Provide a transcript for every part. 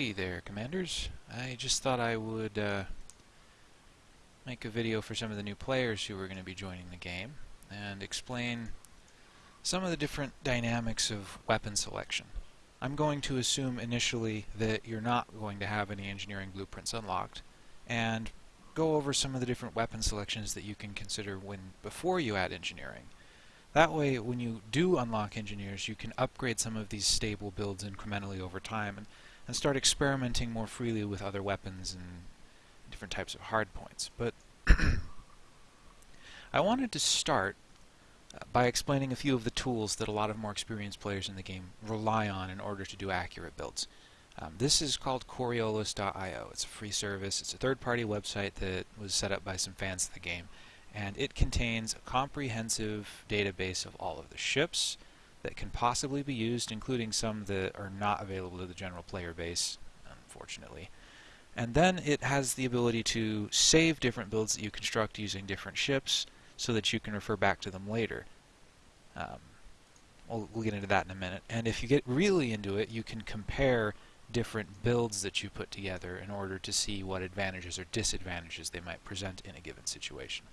Hey there, Commanders. I just thought I would uh, make a video for some of the new players who are going to be joining the game and explain some of the different dynamics of weapon selection. I'm going to assume initially that you're not going to have any engineering blueprints unlocked and go over some of the different weapon selections that you can consider when before you add engineering. That way, when you do unlock engineers, you can upgrade some of these stable builds incrementally over time and, and start experimenting more freely with other weapons and different types of hardpoints. But I wanted to start uh, by explaining a few of the tools that a lot of more experienced players in the game rely on in order to do accurate builds. Um, this is called Coriolis.io. It's a free service. It's a third-party website that was set up by some fans of the game and it contains a comprehensive database of all of the ships that can possibly be used, including some that are not available to the general player base, unfortunately. And then it has the ability to save different builds that you construct using different ships so that you can refer back to them later. Um, we'll, we'll get into that in a minute. And if you get really into it, you can compare different builds that you put together in order to see what advantages or disadvantages they might present in a given situation.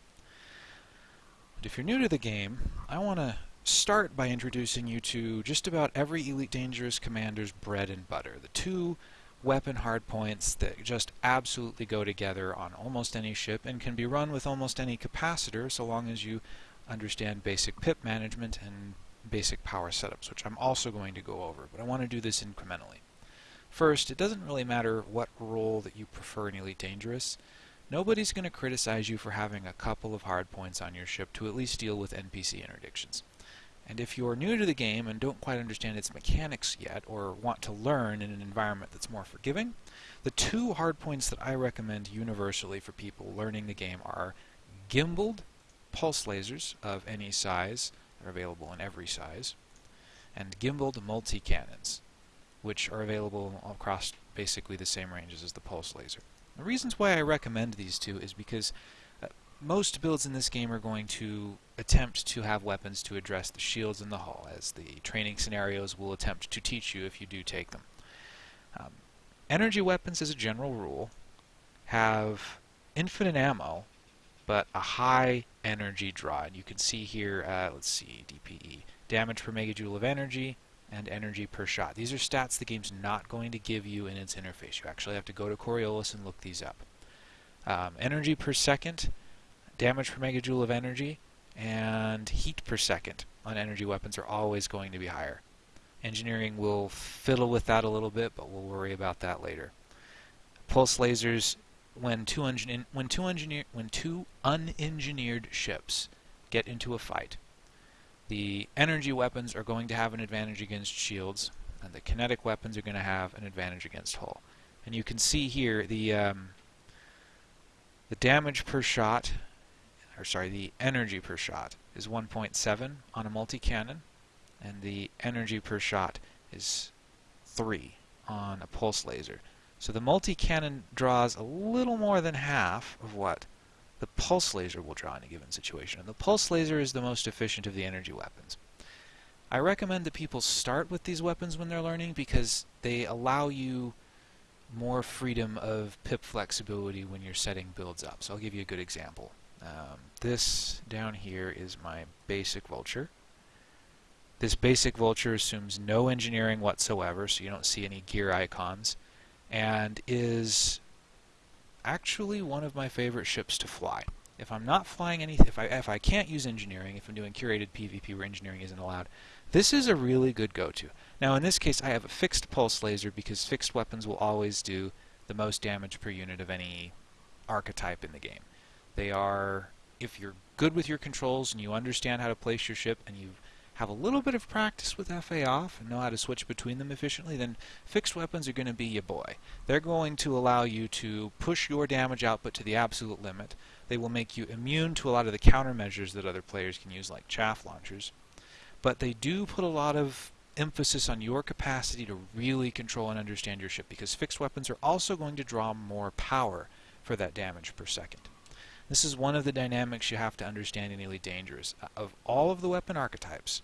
But if you're new to the game, I want to start by introducing you to just about every Elite Dangerous commander's bread and butter. The two weapon hardpoints that just absolutely go together on almost any ship and can be run with almost any capacitor so long as you understand basic pip management and basic power setups, which I'm also going to go over, but I want to do this incrementally. First, it doesn't really matter what role that you prefer in Elite Dangerous. Nobody's going to criticize you for having a couple of hardpoints on your ship to at least deal with NPC interdictions. And if you're new to the game and don't quite understand its mechanics yet, or want to learn in an environment that's more forgiving, the two hard points that I recommend universally for people learning the game are gimbaled pulse lasers of any size, they're available in every size, and gimbaled multi-cannons, which are available across basically the same ranges as the pulse laser. The reasons why I recommend these two is because most builds in this game are going to attempt to have weapons to address the shields in the hull, as the training scenarios will attempt to teach you if you do take them. Um, energy weapons, as a general rule, have infinite ammo, but a high energy draw. And you can see here, uh, let's see, DPE, damage per megajoule of energy, and energy per shot. These are stats the game's not going to give you in its interface. You actually have to go to Coriolis and look these up. Um, energy per second, damage per megajoule of energy, and heat per second on energy weapons are always going to be higher. Engineering will fiddle with that a little bit, but we'll worry about that later. Pulse lasers, when two, when two, engineer when two unengineered ships get into a fight, the energy weapons are going to have an advantage against shields, and the kinetic weapons are going to have an advantage against hull. And you can see here the um, the damage per shot, or sorry, the energy per shot is 1.7 on a multi-cannon, and the energy per shot is 3 on a pulse laser. So the multi-cannon draws a little more than half of what the pulse laser will draw in a given situation. And the pulse laser is the most efficient of the energy weapons. I recommend that people start with these weapons when they're learning because they allow you more freedom of pip flexibility when you're setting builds up. So I'll give you a good example. Um, this down here is my basic vulture. This basic vulture assumes no engineering whatsoever, so you don't see any gear icons, and is actually one of my favorite ships to fly. If I'm not flying anything, if I if I can't use engineering, if I'm doing curated PvP where engineering isn't allowed, this is a really good go-to. Now in this case I have a fixed pulse laser because fixed weapons will always do the most damage per unit of any archetype in the game. They are, if you're good with your controls and you understand how to place your ship and you've a little bit of practice with FA off and know how to switch between them efficiently, then fixed weapons are going to be your boy. They're going to allow you to push your damage output to the absolute limit. They will make you immune to a lot of the countermeasures that other players can use, like chaff launchers. But they do put a lot of emphasis on your capacity to really control and understand your ship, because fixed weapons are also going to draw more power for that damage per second. This is one of the dynamics you have to understand in Elite Dangerous. Of all of the weapon archetypes,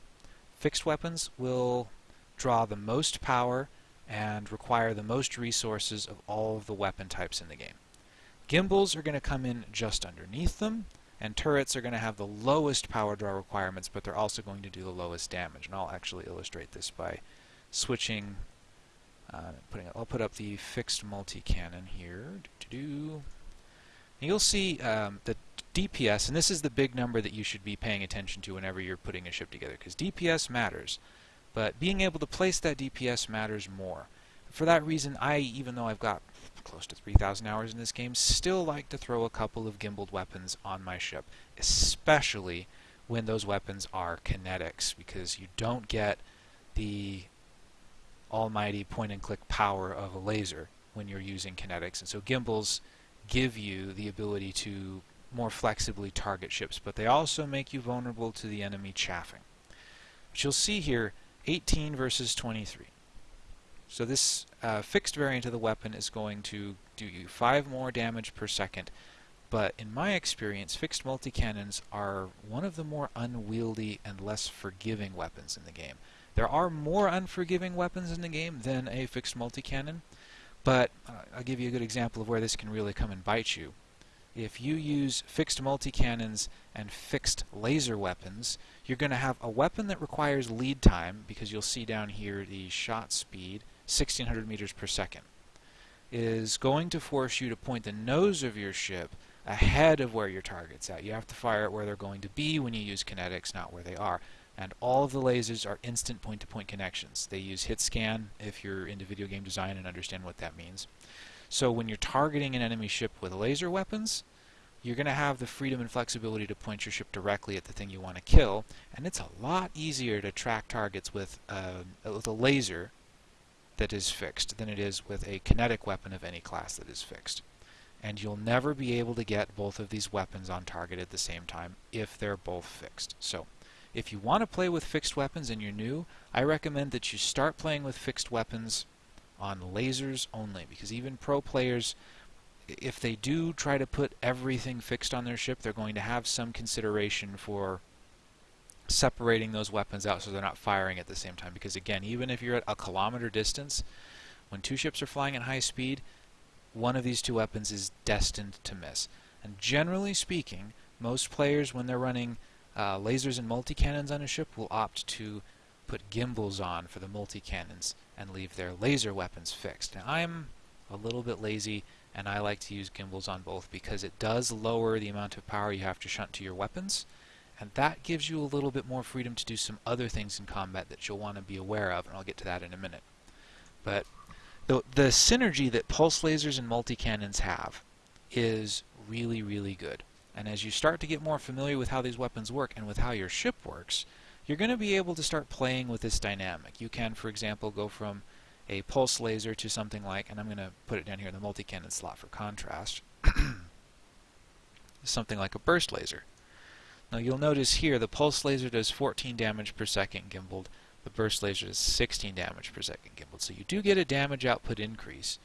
fixed weapons will draw the most power and require the most resources of all of the weapon types in the game. Gimbals are going to come in just underneath them, and turrets are going to have the lowest power draw requirements, but they're also going to do the lowest damage. And I'll actually illustrate this by switching, uh, putting. I'll put up the fixed multi-cannon here. Doo -doo. You'll see um, the DPS, and this is the big number that you should be paying attention to whenever you're putting a ship together, because DPS matters. But being able to place that DPS matters more. For that reason, I, even though I've got close to 3,000 hours in this game, still like to throw a couple of gimbaled weapons on my ship, especially when those weapons are kinetics, because you don't get the almighty point-and-click power of a laser when you're using kinetics. And so gimbals give you the ability to more flexibly target ships, but they also make you vulnerable to the enemy chaffing. But you'll see here 18 versus 23. So this uh, fixed variant of the weapon is going to do you 5 more damage per second, but in my experience, fixed multi-cannons are one of the more unwieldy and less forgiving weapons in the game. There are more unforgiving weapons in the game than a fixed multi-cannon, but uh, I'll give you a good example of where this can really come and bite you. If you use fixed multi-cannons and fixed laser weapons, you're going to have a weapon that requires lead time, because you'll see down here the shot speed, 1600 meters per second, is going to force you to point the nose of your ship ahead of where your target's at. You have to fire it where they're going to be when you use kinetics, not where they are. And all of the lasers are instant point-to-point -point connections. They use hit scan if you're into video game design and understand what that means. So when you're targeting an enemy ship with laser weapons, you're going to have the freedom and flexibility to point your ship directly at the thing you want to kill, and it's a lot easier to track targets with, uh, with a laser that is fixed than it is with a kinetic weapon of any class that is fixed. And you'll never be able to get both of these weapons on target at the same time if they're both fixed. So if you want to play with fixed weapons and you're new, I recommend that you start playing with fixed weapons on lasers only, because even pro players, if they do try to put everything fixed on their ship, they're going to have some consideration for separating those weapons out so they're not firing at the same time. Because again, even if you're at a kilometer distance, when two ships are flying at high speed, one of these two weapons is destined to miss. And generally speaking, most players, when they're running uh, lasers and multi-cannons on a ship will opt to put gimbals on for the multi-cannons and leave their laser weapons fixed. Now I'm a little bit lazy and I like to use gimbals on both because it does lower the amount of power you have to shunt to your weapons and that gives you a little bit more freedom to do some other things in combat that you'll want to be aware of and I'll get to that in a minute. But the, the synergy that pulse lasers and multi-cannons have is really really good. And as you start to get more familiar with how these weapons work and with how your ship works, you're going to be able to start playing with this dynamic. You can, for example, go from a pulse laser to something like, and I'm going to put it down here in the multi-cannon slot for contrast, something like a burst laser. Now you'll notice here the pulse laser does 14 damage per second gimbaled, the burst laser does 16 damage per second gimbaled. So you do get a damage output increase,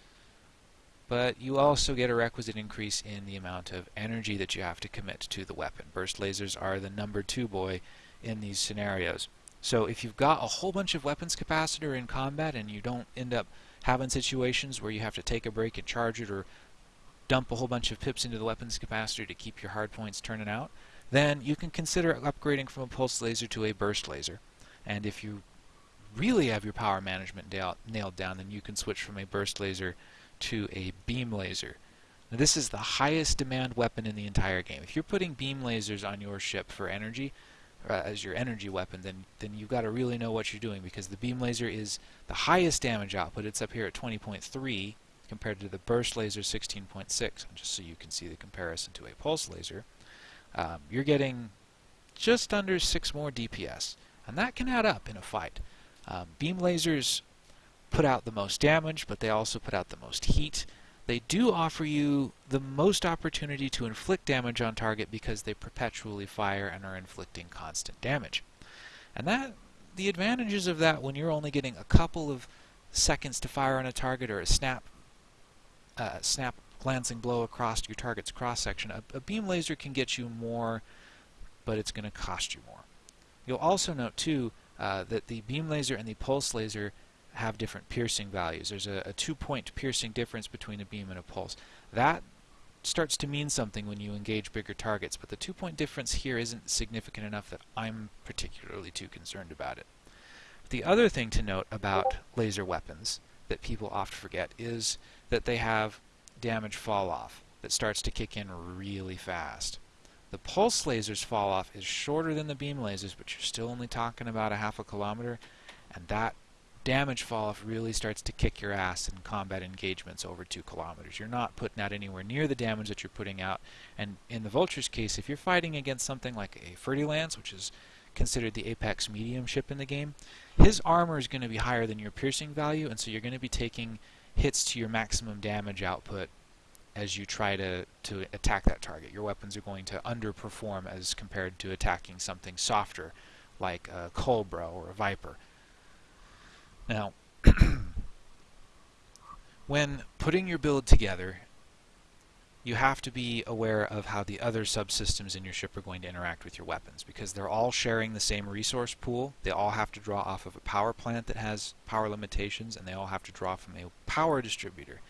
but you also get a requisite increase in the amount of energy that you have to commit to the weapon. Burst lasers are the number two boy in these scenarios. So if you've got a whole bunch of weapons capacitor in combat and you don't end up having situations where you have to take a break and charge it or dump a whole bunch of pips into the weapons capacitor to keep your hard points turning out, then you can consider upgrading from a pulse laser to a burst laser. And if you really have your power management nailed down, then you can switch from a burst laser to a beam laser. Now, this is the highest demand weapon in the entire game. If you're putting beam lasers on your ship for energy, uh, as your energy weapon, then then you've got to really know what you're doing because the beam laser is the highest damage output. It's up here at 20.3 compared to the burst laser 16.6. Just so you can see the comparison to a pulse laser, um, you're getting just under six more DPS, and that can add up in a fight. Um, beam lasers put out the most damage, but they also put out the most heat. They do offer you the most opportunity to inflict damage on target because they perpetually fire and are inflicting constant damage. And that the advantages of that when you're only getting a couple of seconds to fire on a target or a snap uh, snap glancing blow across your target's cross section, a, a beam laser can get you more, but it's going to cost you more. You'll also note too uh, that the beam laser and the pulse laser have different piercing values. There's a, a two-point piercing difference between a beam and a pulse. That starts to mean something when you engage bigger targets, but the two-point difference here isn't significant enough that I'm particularly too concerned about it. The other thing to note about laser weapons that people often forget is that they have damage fall off that starts to kick in really fast. The pulse lasers fall off is shorter than the beam lasers, but you're still only talking about a half a kilometer, and that damage fall off really starts to kick your ass in combat engagements over two kilometers. You're not putting out anywhere near the damage that you're putting out, and in the Vulture's case, if you're fighting against something like a Fer-de-Lance, which is considered the apex medium ship in the game, his armor is going to be higher than your piercing value, and so you're going to be taking hits to your maximum damage output as you try to, to attack that target. Your weapons are going to underperform as compared to attacking something softer like a Cobra or a Viper. Now, when putting your build together, you have to be aware of how the other subsystems in your ship are going to interact with your weapons because they're all sharing the same resource pool. They all have to draw off of a power plant that has power limitations and they all have to draw from a power distributor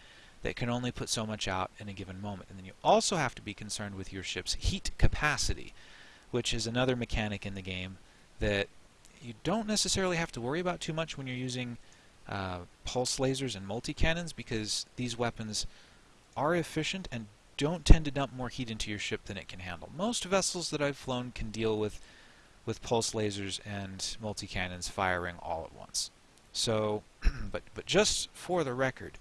that can only put so much out in a given moment. And then you also have to be concerned with your ship's heat capacity, which is another mechanic in the game that you don't necessarily have to worry about too much when you're using uh, pulse lasers and multi-cannons because these weapons are efficient and don't tend to dump more heat into your ship than it can handle. Most vessels that I've flown can deal with with pulse lasers and multi-cannons firing all at once. So, but but just for the record,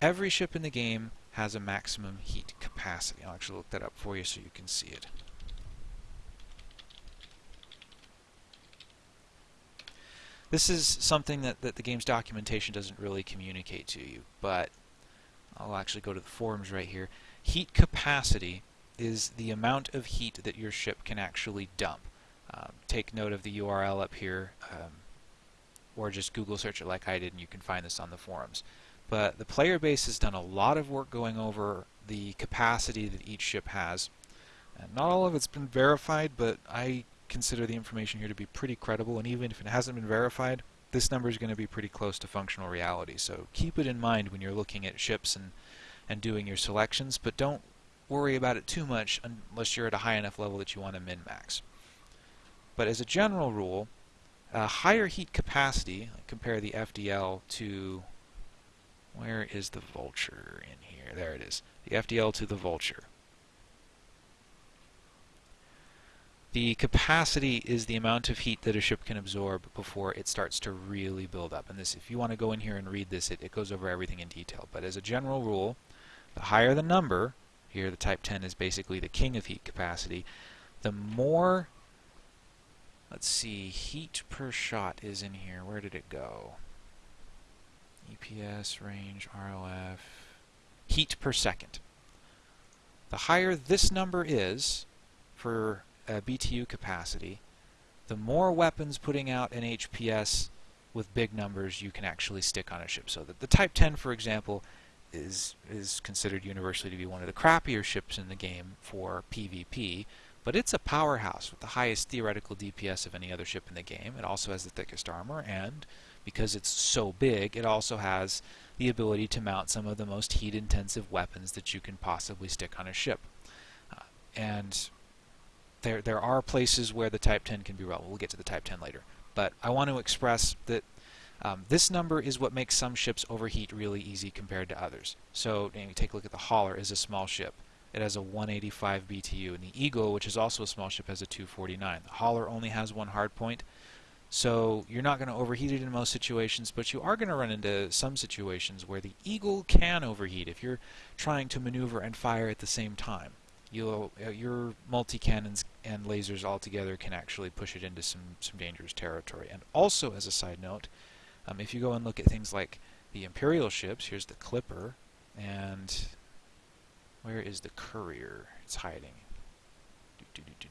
every ship in the game has a maximum heat capacity. I'll actually look that up for you so you can see it. This is something that, that the game's documentation doesn't really communicate to you, but I'll actually go to the forums right here. Heat capacity is the amount of heat that your ship can actually dump. Um, take note of the URL up here, um, or just Google search it like I did and you can find this on the forums. But the player base has done a lot of work going over the capacity that each ship has. And not all of it's been verified, but I consider the information here to be pretty credible, and even if it hasn't been verified, this number is going to be pretty close to functional reality. So keep it in mind when you're looking at ships and, and doing your selections, but don't worry about it too much unless you're at a high enough level that you want to min-max. But as a general rule, a higher heat capacity, compare the FDL to, where is the Vulture in here? There it is. The FDL to the Vulture. The capacity is the amount of heat that a ship can absorb before it starts to really build up. And this, if you want to go in here and read this, it, it goes over everything in detail. But as a general rule, the higher the number, here the Type 10 is basically the king of heat capacity, the more, let's see, heat per shot is in here. Where did it go? EPS, range, ROF, heat per second. The higher this number is for uh, BTU capacity, the more weapons putting out an HPS with big numbers you can actually stick on a ship. So that the Type 10, for example, is is considered universally to be one of the crappier ships in the game for PvP, but it's a powerhouse with the highest theoretical DPS of any other ship in the game. It also has the thickest armor, and because it's so big, it also has the ability to mount some of the most heat-intensive weapons that you can possibly stick on a ship. Uh, and there there are places where the Type 10 can be relevant. We'll get to the Type 10 later. But I want to express that um, this number is what makes some ships overheat really easy compared to others. So you take a look at the Hauler is a small ship. It has a 185 BTU, and the Eagle, which is also a small ship, has a 249. The Hauler only has one hard point, so you're not going to overheat it in most situations, but you are going to run into some situations where the Eagle can overheat if you're trying to maneuver and fire at the same time you'll uh, your multi cannons and lasers all together can actually push it into some some dangerous territory. And also, as a side note, um, if you go and look at things like the Imperial ships, here's the Clipper, and where is the Courier? It's hiding. Do, do,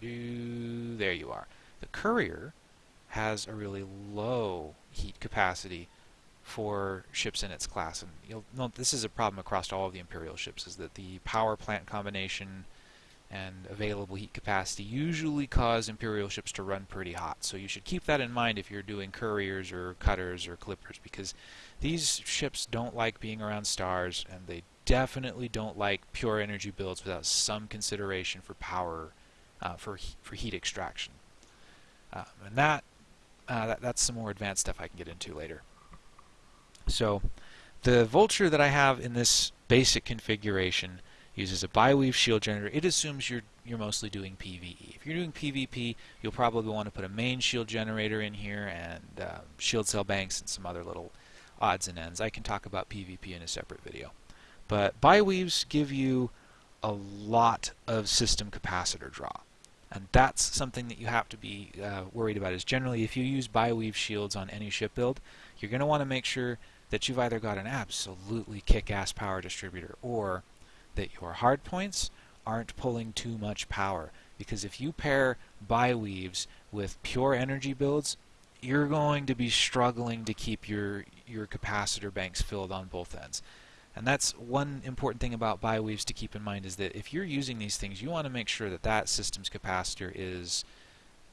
do, there you are. The Courier has a really low heat capacity for ships in its class. And you'll note this is a problem across all of the Imperial ships, is that the power plant combination and available heat capacity usually cause Imperial ships to run pretty hot. So you should keep that in mind if you're doing couriers or cutters or clippers because these ships don't like being around stars and they definitely don't like pure energy builds without some consideration for power, uh, for, for heat extraction. Um, and that, uh, that, that's some more advanced stuff I can get into later. So the Vulture that I have in this basic configuration uses a biweave shield generator. It assumes you're you're mostly doing PvE. If you're doing PvP, you'll probably want to put a main shield generator in here and uh, shield cell banks and some other little odds and ends. I can talk about PvP in a separate video. But biweaves give you a lot of system capacitor draw. And that's something that you have to be uh, worried about is generally if you use biweave shields on any ship build, you're going to want to make sure that you've either got an absolutely kick-ass power distributor or that your hardpoints aren't pulling too much power. Because if you pair biweaves with pure energy builds, you're going to be struggling to keep your, your capacitor banks filled on both ends. And that's one important thing about biweaves to keep in mind is that if you're using these things, you want to make sure that that system's capacitor is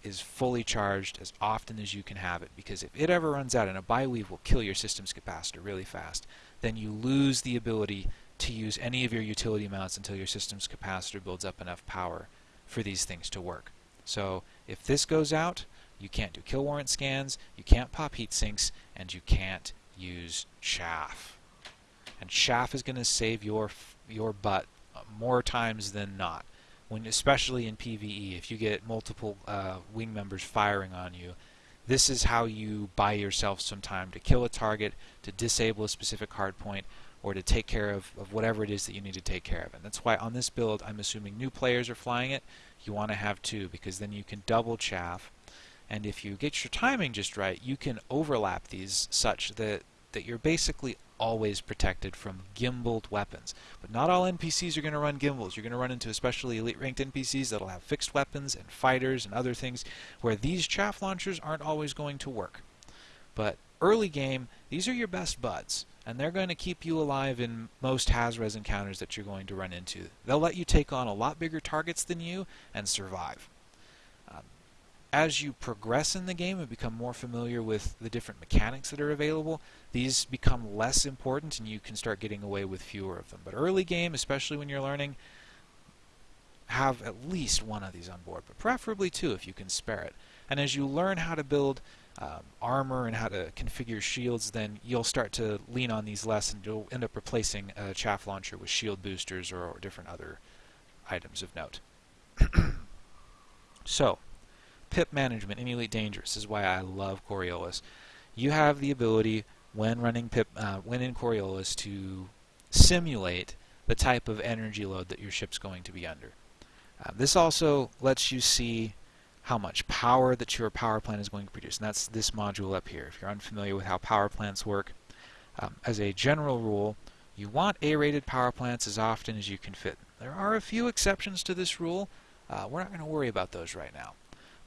is fully charged as often as you can have it because if it ever runs out and a biweave will kill your system's capacitor really fast then you lose the ability to use any of your utility mounts until your system's capacitor builds up enough power for these things to work. So if this goes out, you can't do kill warrant scans, you can't pop heat sinks, and you can't use chaff. And chaff is going to save your your butt uh, more times than not when especially in PVE, if you get multiple uh, wing members firing on you, this is how you buy yourself some time to kill a target, to disable a specific hardpoint, or to take care of, of whatever it is that you need to take care of. And that's why on this build, I'm assuming new players are flying it. You want to have two, because then you can double chaff. And if you get your timing just right, you can overlap these such that, that you're basically always protected from gimbaled weapons. But not all NPCs are going to run gimbals. You're going to run into especially elite ranked NPCs that'll have fixed weapons and fighters and other things where these chaff launchers aren't always going to work. But early game, these are your best buds. And they're going to keep you alive in most Haz-Res encounters that you're going to run into. They'll let you take on a lot bigger targets than you and survive as you progress in the game and become more familiar with the different mechanics that are available, these become less important and you can start getting away with fewer of them. But early game, especially when you're learning, have at least one of these on board, but preferably two if you can spare it. And as you learn how to build um, armor and how to configure shields, then you'll start to lean on these less and you'll end up replacing a chaff launcher with shield boosters or, or different other items of note. so, pip management in Elite Dangerous is why I love Coriolis. You have the ability when running pip, uh, when in Coriolis, to simulate the type of energy load that your ship's going to be under. Uh, this also lets you see how much power that your power plant is going to produce, and that's this module up here. If you're unfamiliar with how power plants work, um, as a general rule, you want A-rated power plants as often as you can fit. There are a few exceptions to this rule. Uh, we're not going to worry about those right now.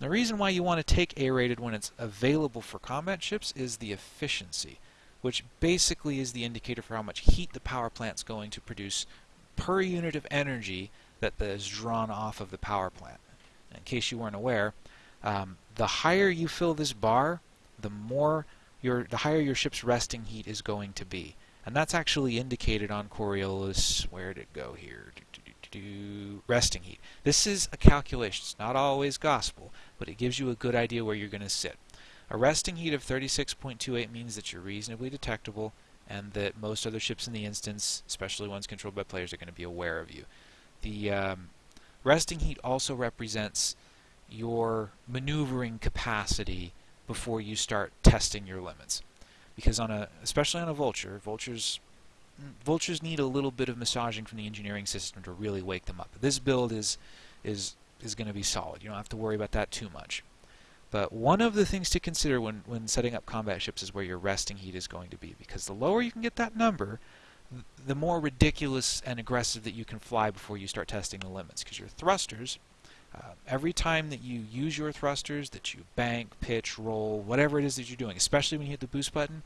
The reason why you want to take A-rated when it's available for combat ships is the efficiency, which basically is the indicator for how much heat the power plant's going to produce per unit of energy that is drawn off of the power plant. In case you weren't aware, um, the higher you fill this bar, the more your the higher your ship's resting heat is going to be. And that's actually indicated on Coriolis. Where did it go here? Do resting heat. This is a calculation. It's not always gospel, but it gives you a good idea where you're going to sit. A resting heat of 36.28 means that you're reasonably detectable and that most other ships in the instance, especially ones controlled by players, are going to be aware of you. The um, resting heat also represents your maneuvering capacity before you start testing your limits. Because on a, especially on a vulture, vultures vultures need a little bit of massaging from the engineering system to really wake them up. This build is is is going to be solid. You don't have to worry about that too much. But one of the things to consider when, when setting up combat ships is where your resting heat is going to be, because the lower you can get that number, the more ridiculous and aggressive that you can fly before you start testing the limits. Because your thrusters, uh, every time that you use your thrusters, that you bank, pitch, roll, whatever it is that you're doing, especially when you hit the boost button,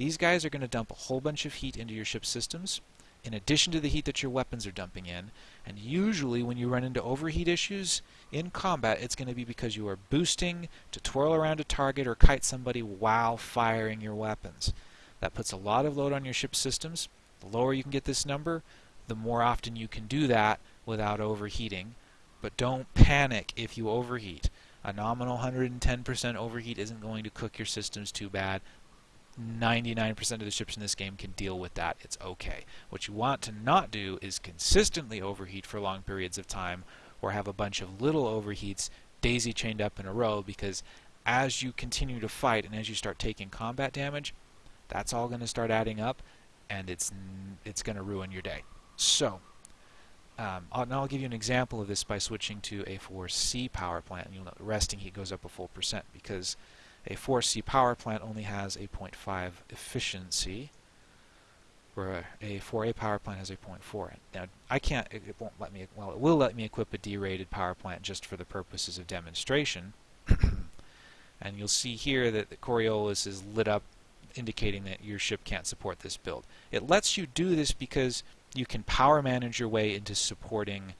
these guys are going to dump a whole bunch of heat into your ship's systems, in addition to the heat that your weapons are dumping in. And usually when you run into overheat issues in combat, it's going to be because you are boosting to twirl around a target or kite somebody while firing your weapons. That puts a lot of load on your ship's systems. The lower you can get this number, the more often you can do that without overheating. But don't panic if you overheat. A nominal 110% overheat isn't going to cook your systems too bad. 99% of the ships in this game can deal with that. It's okay. What you want to not do is consistently overheat for long periods of time or have a bunch of little overheats daisy chained up in a row because as you continue to fight and as you start taking combat damage, that's all going to start adding up and it's it's going to ruin your day. So, um, I'll, I'll give you an example of this by switching to a 4C power plant. And you'll note the resting heat goes up a full percent because a 4C power plant only has a 0.5 efficiency, where a 4A power plant has a 0.4. Now, I can't, it, won't let me, well, it will let me equip a D-rated power plant just for the purposes of demonstration. and you'll see here that the Coriolis is lit up indicating that your ship can't support this build. It lets you do this because you can power manage your way into supporting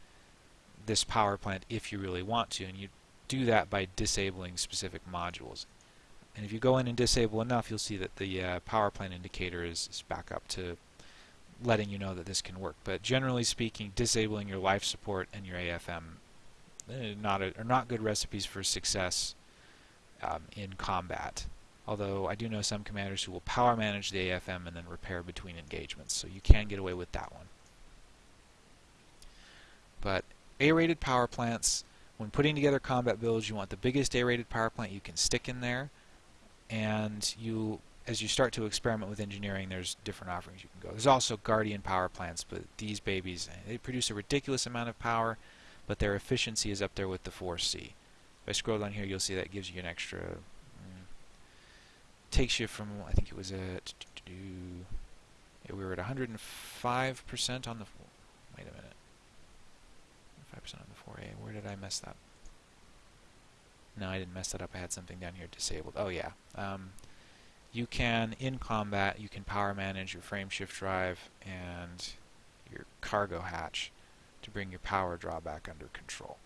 this power plant if you really want to, and you do that by disabling specific modules. And if you go in and disable enough, you'll see that the uh, power plant indicator is, is back up to letting you know that this can work. But generally speaking, disabling your life support and your AFM eh, not a, are not good recipes for success um, in combat. Although I do know some commanders who will power manage the AFM and then repair between engagements, so you can get away with that one. But A-rated power plants, when putting together combat builds, you want the biggest A-rated power plant you can stick in there and you as you start to experiment with engineering, there's different offerings you can go. There's also Guardian power plants, but these babies, they produce a ridiculous amount of power, but their efficiency is up there with the 4C. If I scroll down here, you'll see that gives you an extra, mm, takes you from, I think it was at, yeah, we were at 105% on the, wait a minute, 5% on the 4A, where did I mess that no, I didn't mess that up. I had something down here disabled. Oh, yeah. Um, you can, in combat, you can power manage your frame shift drive and your cargo hatch to bring your power drawback under control.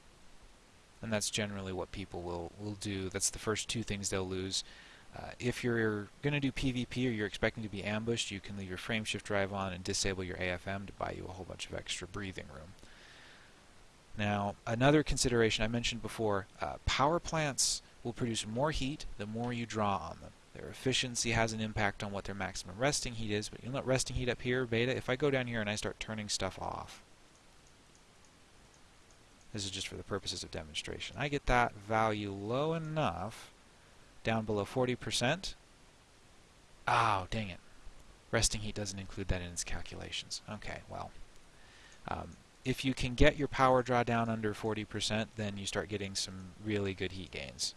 And that's generally what people will, will do. That's the first two things they'll lose. Uh, if you're going to do PvP or you're expecting to be ambushed, you can leave your frame shift drive on and disable your AFM to buy you a whole bunch of extra breathing room. Now, another consideration I mentioned before, uh, power plants will produce more heat the more you draw on them. Their efficiency has an impact on what their maximum resting heat is, but you'll note resting heat up here, beta, if I go down here and I start turning stuff off, this is just for the purposes of demonstration, I get that value low enough, down below 40%. Oh, dang it. Resting heat doesn't include that in its calculations. Okay, well, um, if you can get your power draw down under 40%, then you start getting some really good heat gains.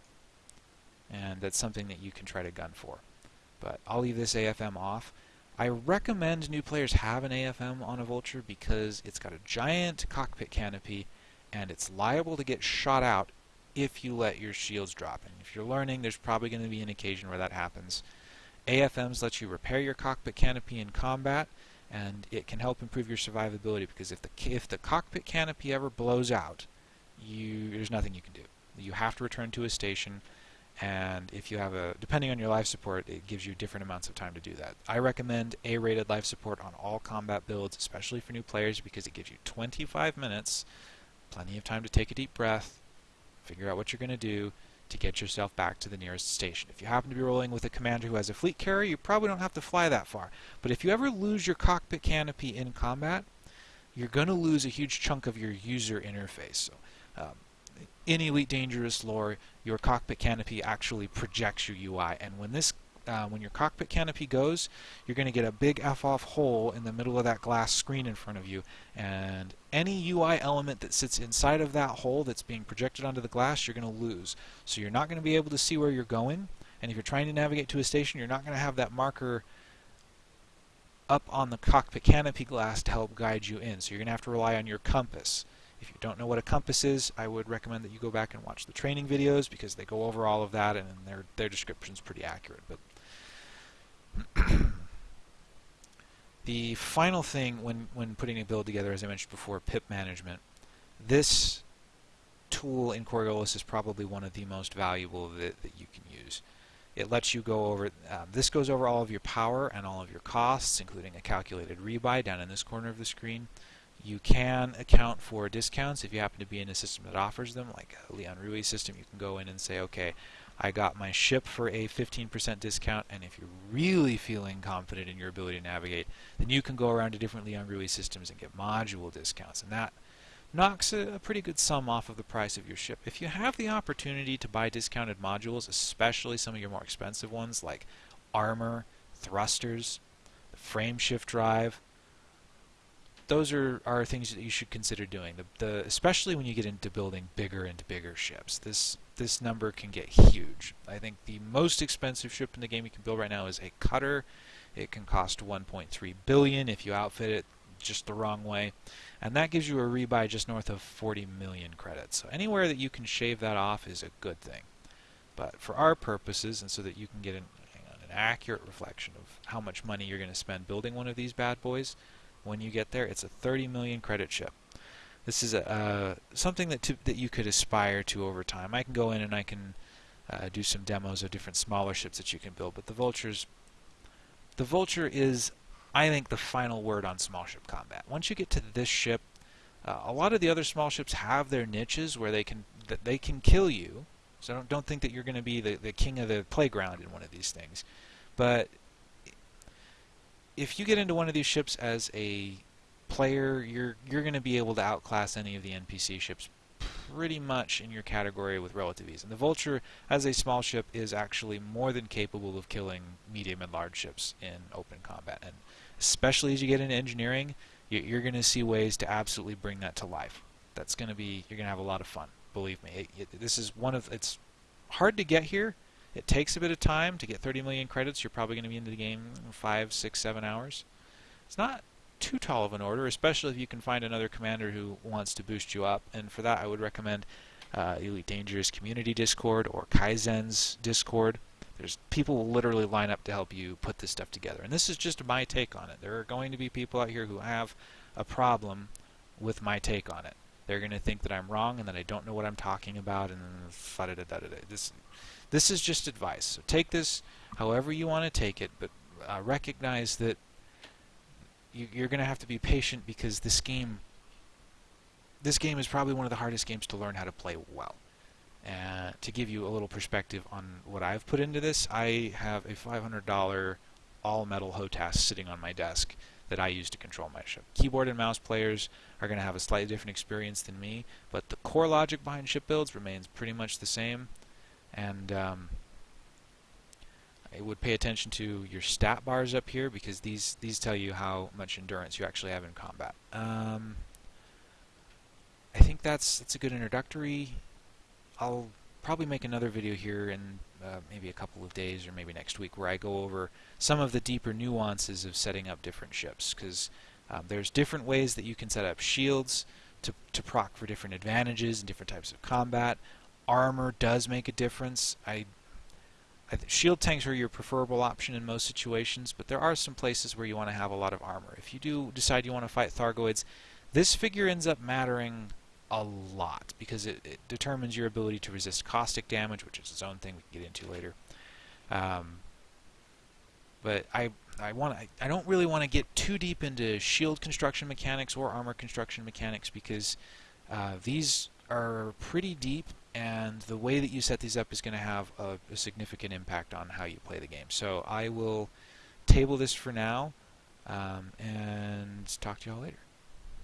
And that's something that you can try to gun for. But I'll leave this AFM off. I recommend new players have an AFM on a Vulture because it's got a giant cockpit canopy and it's liable to get shot out if you let your shields drop. And if you're learning, there's probably going to be an occasion where that happens. AFMs let you repair your cockpit canopy in combat, and it can help improve your survivability because if the if the cockpit canopy ever blows out, you there's nothing you can do. You have to return to a station, and if you have a depending on your life support, it gives you different amounts of time to do that. I recommend A-rated life support on all combat builds, especially for new players, because it gives you 25 minutes, plenty of time to take a deep breath, figure out what you're going to do, to get yourself back to the nearest station. If you happen to be rolling with a commander who has a fleet carrier, you probably don't have to fly that far. But if you ever lose your cockpit canopy in combat, you're going to lose a huge chunk of your user interface. So, um, in Elite Dangerous lore, your cockpit canopy actually projects your UI, and when this uh, when your cockpit canopy goes, you're going to get a big F-off hole in the middle of that glass screen in front of you. And any UI element that sits inside of that hole that's being projected onto the glass, you're going to lose. So you're not going to be able to see where you're going. And if you're trying to navigate to a station, you're not going to have that marker up on the cockpit canopy glass to help guide you in. So you're going to have to rely on your compass. If you don't know what a compass is, I would recommend that you go back and watch the training videos because they go over all of that and their their description's pretty accurate. But The final thing when, when putting a build together, as I mentioned before, pip management. This tool in Coriolis is probably one of the most valuable that, that you can use. It lets you go over, uh, this goes over all of your power and all of your costs, including a calculated rebuy down in this corner of the screen. You can account for discounts if you happen to be in a system that offers them, like a Li Yong-Rui system. You can go in and say, okay, I got my ship for a 15% discount, and if you're really feeling confident in your ability to navigate, then you can go around to different Li Yong-Rui systems and get module discounts, and that knocks a, a, pretty good sum off of the price of your ship. If you have the opportunity to buy discounted modules, especially some of your more expensive ones like armor, thrusters, the frame shift drive, those are, are things that you should consider doing. The, the, especially when you get into building bigger and bigger ships. This this number can get huge. I think the most expensive ship in the game you can build right now is a cutter. It can cost 1.3 billion if you outfit it just the wrong way. And that gives you a rebuy just north of 40 million credits. So anywhere that you can shave that off is a good thing. But for our purposes, and so that you can get an, an accurate reflection of how much money you're going to spend building one of these bad boys, when you get there, it's a 30 million credit ship. This is a, uh, something that, to, that you could aspire to over time. I can go in and I can uh, do some demos of different smaller ships that you can build, but the Vulture's the Vulture is I think, the final word on small ship combat. Once you get to this ship, uh, a lot of the other small ships have their niches where they can that they can kill you. So don't don't think that you're going to be the, the king of the playground in one of these things. But if you get into one of these ships as a player, you're you're going to be able to outclass any of the NPC ships pretty much in your category with relative ease. And the Vulture, as a small ship, is actually more than capable of killing medium and large ships in open combat. And especially as you get into engineering, you're going to see ways to absolutely bring that to life. That's going to be, you're going to have a lot of fun. Believe me, it, it, this is one of, it's hard to get here. It takes a bit of time to get 30 million credits. You're probably going to be into the game in five, six, seven hours. It's not too tall of an order, especially if you can find another commander who wants to boost you up. And for that, I would recommend uh, Elite Dangerous Community Discord or Kaizen's Discord. There's people will literally line up to help you put this stuff together. And this is just my take on it. There are going to be people out here who have a problem with my take on it. They're going to think that I'm wrong and that I don't know what I'm talking about and. This this is just advice. So take this however you want to take it, but uh, recognize that you, you're going to have to be patient because this game this game is probably one of the hardest games to learn how to play well. Uh, to give you a little perspective on what I've put into this, I have a $500 all-metal HOTAS sitting on my desk that I use to control my ship. Keyboard and mouse players are going to have a slightly different experience than me, but the core logic behind ship builds remains pretty much the same. And um, I would pay attention to your stat bars up here because these these tell you how much endurance you actually have in combat. Um, I think that's that's a good introductory I'll probably make another video here in uh, maybe a couple of days or maybe next week where I go over some of the deeper nuances of setting up different ships because um, there's different ways that you can set up shields to, to proc for different advantages and different types of combat. Armor does make a difference. I, I shield tanks are your preferable option in most situations, but there are some places where you want to have a lot of armor. If you do decide you want to fight Thargoids, this figure ends up mattering a lot because it, it, determines your ability to resist caustic damage, which is its own thing we can get into later. Um, but I I want I, I don't really want to get too deep into shield construction mechanics or armor construction mechanics because uh, these are pretty deep and the way that you set these up is going to have a, a significant impact on how you play the game. So I will table this for now um, and talk to y'all later.